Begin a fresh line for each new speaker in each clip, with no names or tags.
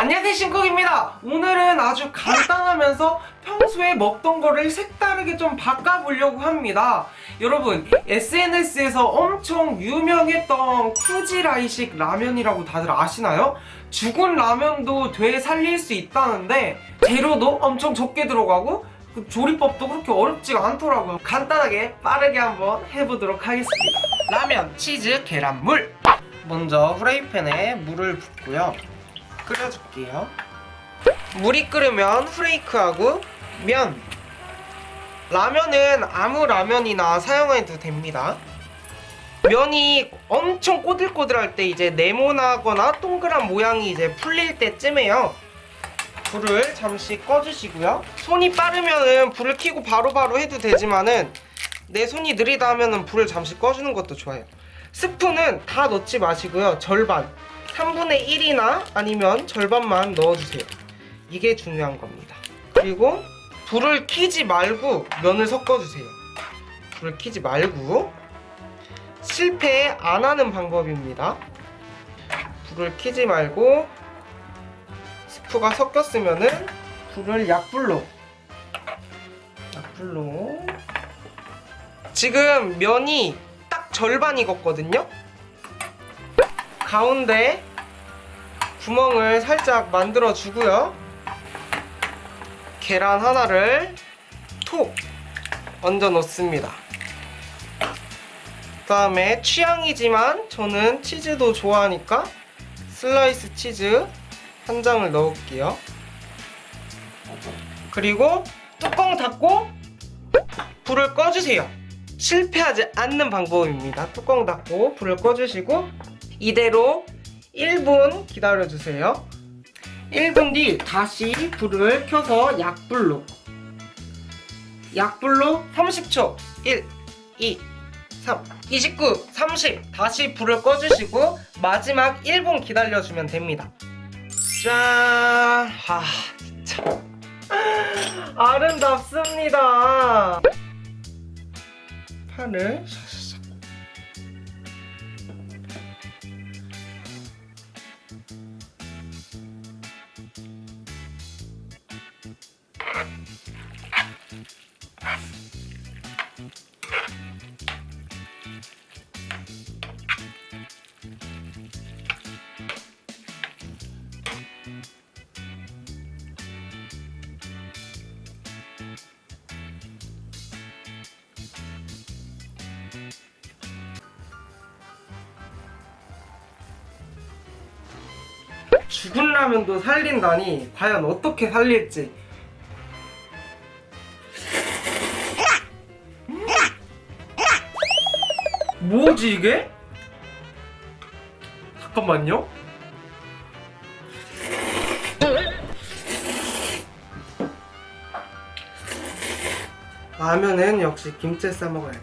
안녕하세요 신쿡입니다. 오늘은 아주 간단하면서 평소에 먹던 거를 색다르게 좀 바꿔보려고 합니다. 여러분 SNS에서 엄청 유명했던 쿠지라이식 라면이라고 다들 아시나요? 죽은 라면도 되살릴 수 있다는데 재료도 엄청 적게 들어가고 그 조리법도 그렇게 어렵지가 않더라고요. 간단하게 빠르게 한번 해보도록 하겠습니다. 라면, 치즈, 계란, 물. 먼저 후라이팬에 물을 붓고요 끓여줄게요. 물이 끓으면 후레이크하고 면. 라면은 아무 라면이나 사용해도 됩니다. 면이 엄청 꼬들꼬들할 때 이제 네모나거나 동그란 모양이 이제 풀릴 때쯤에요. 불을 잠시 꺼주시고요. 손이 빠르면은 불을 켜고 바로바로 해도 되지만은 내 손이 느리다 하면은 불을 잠시 꺼주는 것도 좋아요. 스푼은 다 넣지 마시고요. 절반 3분의 1이나 아니면 절반만 넣어주세요. 이게 중요한 겁니다. 그리고 불을 켜지 말고 면을 섞어주세요. 불을 켜지 말고 실패 안 하는 방법입니다. 불을 켜지 말고 스프가 섞였으면 은 불을 약불로 약불로. 지금 면이 딱 절반 익었거든요. 가운데 구멍을 살짝 만들어 주고요. 계란 하나를 톡 얹어 놓습니다. 그 다음에 취향이지만 저는 치즈도 좋아하니까 슬라이스 치즈 한 장을 넣을게요. 그리고 뚜껑 닫고 불을 꺼주세요. 실패하지 않는 방법입니다. 뚜껑 닫고 불을 꺼주시고 이대로 1분 기다려주세요. 1분 뒤 다시 불을 켜서 약불로. 약불로 30초. 1, 2, 3, 29, 30 다시 불을 꺼주시고 마지막 1분 기다려주면 됩니다. 짠! 아 진짜. 아름답습니다. 파를 죽은 라면도 살린다니 과연 어떻게 살릴지. 뭐지 이게? 잠깐만요. 라면은 역시 김치 싸 먹어야지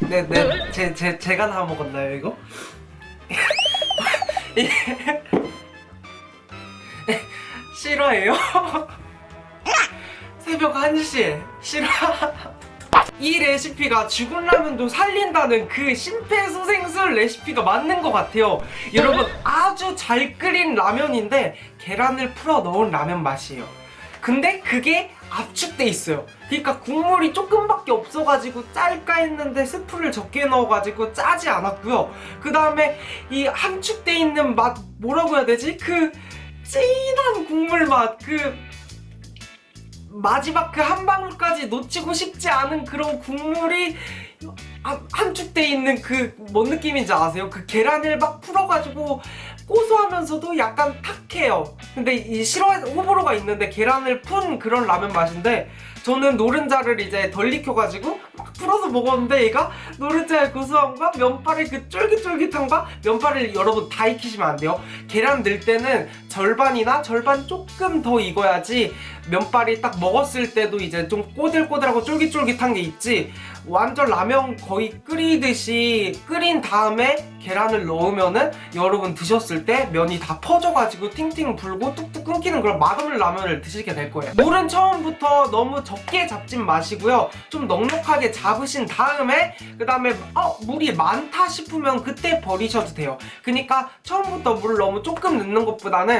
네, 네, 제, 제, 제가 다 먹었나요, 이거? 싫어해요? 새벽 1시에 싫어? 이 레시피가 죽은 라면도 살린다는 그 심폐소생술 레시피가 맞는 것 같아요 여러분 아주 잘 끓인 라면인데 계란을 풀어 넣은 라면 맛이에요 근데 그게 압축돼 있어요 그러니까 국물이 조금밖에 없어가지고 짤까 했는데 스프를 적게 넣어가지고 짜지 않았고요 그 다음에 이 함축돼 있는 맛 뭐라고 해야 되지? 그 진한 국물 맛그 마지막 그 한 방울까지 놓치고 싶지 않은 그런 국물이 한- 함축돼 있는 그 뭔 느낌인지 아세요? 그 계란을 막 풀어가지고 고소하면서도 약간 탁해요 근데 이 싫어 호불호가 있는데 계란을 푼 그런 라면 맛인데 저는 노른자를 이제 덜 익혀가지고 막 풀어서 먹었는데 얘가 노른자의 고소함과 면발의 그 쫄깃쫄깃함과 면발을 여러분 다 익히시면 안 돼요. 계란 넣을 때는 절반이나 절반 조금 더 익어야지 면발이 딱 먹었을 때도 이제 좀 꼬들꼬들하고 쫄깃쫄깃한 게 있지. 완전 라면 거의 끓이듯이 끓인 다음에 계란을 넣으면은 여러분 드셨을 때 면이 다 퍼져가지고 팅팅 불고 뚝뚝 끊기는 그런 맛없는 라면을 드시게 될 거예요. 물은 처음부터 너무 적게 잡진 마시고요. 좀 넉넉하게 잡으신 다음에 그 다음에 어 물이 많다 싶으면 그때 버리셔도 돼요. 그러니까 처음부터 물을 너무 조금 넣는 것보다는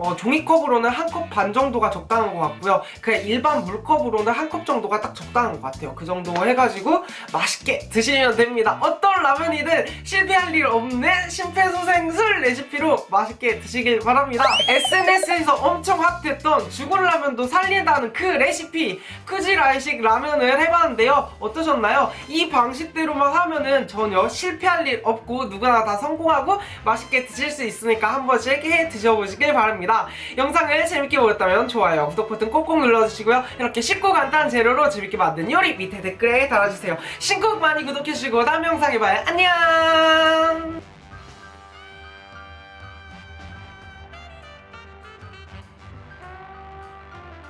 어, 종이컵으로는 한 컵 반 정도가 적당한 것 같고요. 그냥 일반 물컵으로는 한 컵 정도가 딱 적당한 것 같아요. 그 정도 해가지고 맛있게 드시면 됩니다. 어떤 라면이든 실패할 일 없는 심폐소생술 레시피로 맛있게 드시길 바랍니다. SNS에서 엄청 핫했던 죽은 라면도 살린다는 그 레시피 쿠지라이식 라면을 해봤는데요. 어떠셨나요? 이 방식대로만 하면은 전혀 실패할 일 없고 누구나 다 성공하고 맛있게 드실 수 있으니까 한 번씩 해 드셔보시길 바랍 니다. 영상을 재밌게 보셨다면 좋아요, 구독 버튼 꼭꼭 눌러주시고요. 이렇게 쉽고 간단한 재료로 재밌게 만든 요리 밑에 댓글에 달아주세요. 신곡 많이 구독해주시고 다음 영상에 봐요. 안녕!